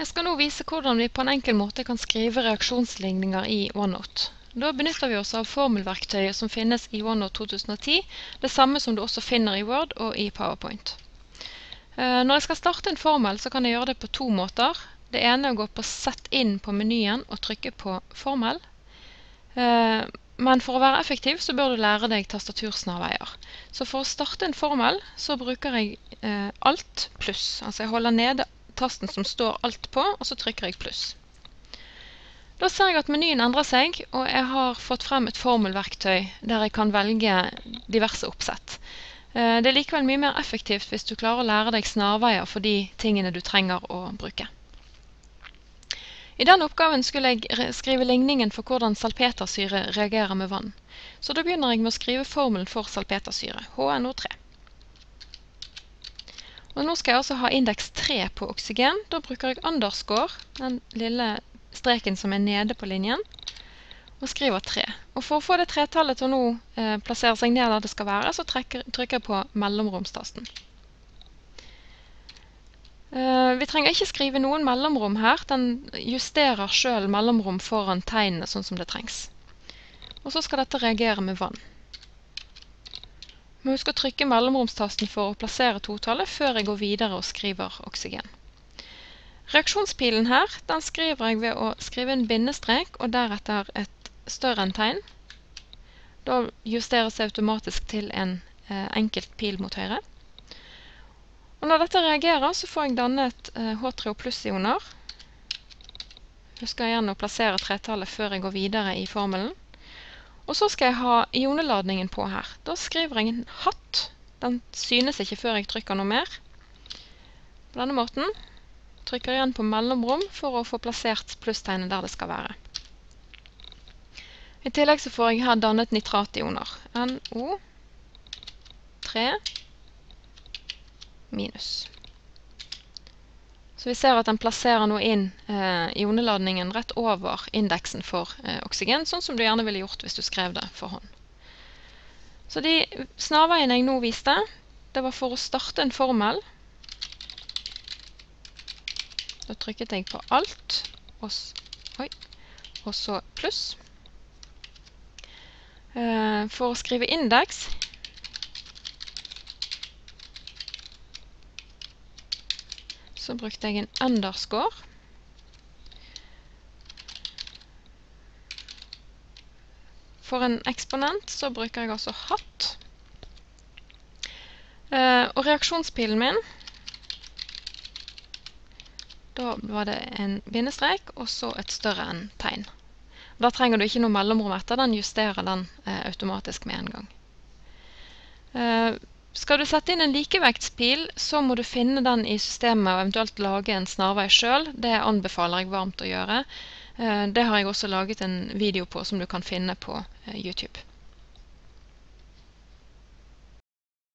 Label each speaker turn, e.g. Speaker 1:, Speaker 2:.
Speaker 1: Jeg skal nå vise hvordan vi på en enkel måte kan skrive reaksjonsligninger i OneNote. Da benytter vi oss av formelverktøyet som finnes i OneNote 2010, det samme som du også finner i Word og i PowerPoint. Eh, når jeg skal starte en formel, så kan jeg gjøre det på to måter. Det ene er å gå på Sett inn på menyen og trykke på formel. Eh, men for å være effektiv så bør du lære deg tastatursnarveier. Så for å starte en formel så bruker jeg eh, Alt pluss. Altså jeg holder nede tasten som står alt på, og så trykker jeg pluss. Da ser jeg at menyen endrer seg, og jeg har fått frem et formelverktøy der jeg kan velge diverse oppsett. Eh, det er likevel mye mer effektivt hvis du klarer å lære deg snarveier for de tingene du trenger å bruke. I denne oppgaven skulle jeg skrive ligningen for hvordan salpetersyre reagerer med vann. Så da begynner jeg med å skrive formelen for salpetersyre, HNO3. Og nå skal jeg altså ha indeks 3 på oksygen. Da bruker jeg underscore, den lille streken som er nede på linjen, og skriver 3. Og for å få det tretallet til å nå eh, plassere seg ned der det skal være, så trykker jeg på mellomromstasten. Eh, vi trenger ikke skrive noen mellomrom her. Den justerer selv mellomrom foran tegnene sånn som det trengs. Og så skal dette reagere med vann. Må huske å trykke mellomromstasten for å plassere totallet før jeg går videre og skriver oksygen. Reaksjonspilen her den skriver jeg ved å skrive en bindestrek og deretter et større enn tegn. Da justeres det automatisk til en eh, enkelt pil mot høyre. Og når dette reagerer, så får jeg dannet eh, H3O pluss-ioner. Husker igjen å plassere tretallet før jeg går videre i formelen. Og så skal jeg ha ioneladningen på her. Da skriver jeg en hatt. Den synes ikke før jeg trykker noe mer. På denne måten trykker jeg igjen på mellomrom for å få plassert plusstegnet der det skal være. I tillegg så får jeg her dannet nitrationer. NO 3 minus. Så vi ser at den plasserer nå inn eh, ioneladningen rett over indeksen for eh, oksygen, sånn som du gjerne ville gjort hvis du skrev det for hånd. Så de snarveiene jeg nå viste, det var for å starte en formel. Da trykket jeg på alt, og, oi, og så pluss. Eh, for å skrive indeks, så brukte jeg en underscore. For en eksponent så bruker jeg også hatt. Uh, og reaksjonspilen min, da var det en bindestrek, og så et større enn tegn. Da trenger du ikke noe mellomrom etter, den justerer den uh, automatisk med en gang. Uh, skal du sette inn en likevektspil, så må du finne den i systemet og eventuelt lage en snarvei selv. Det anbefaler jeg varmt å gjøre. Eh, det har jeg også laget en video på som du kan finne på eh, YouTube.